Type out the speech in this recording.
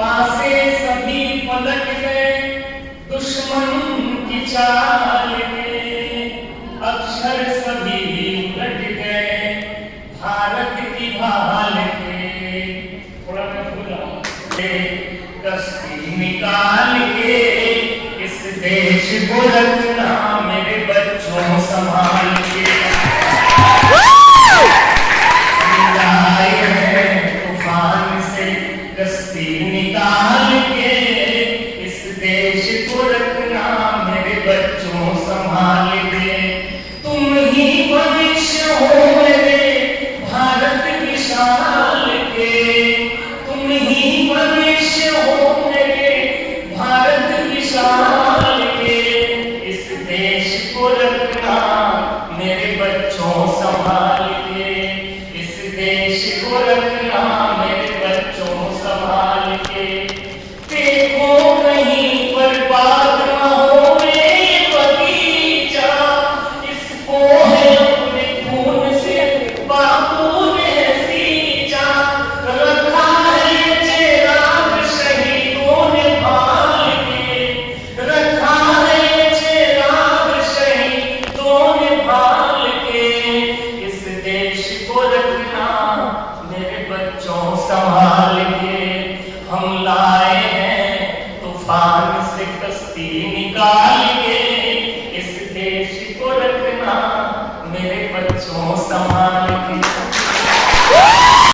पासे सभी पलट गए, दुश्मन की चाल अक्षर सभी गए, भारत की भाल के निकाल के इस देश को रखना मेरे बच्चों संभाल बच्चों संभाल के तुम ही भविष्य हो मेरे भारत विशाल के। तुम ही भविष्य हो मेरे भारत विशाल के। इस देश को रखना मेरे बच्चों संभाल के। इस देश को रखना से कश्ती निकाल के इस देश को रखना मेरे बच्चों संभाल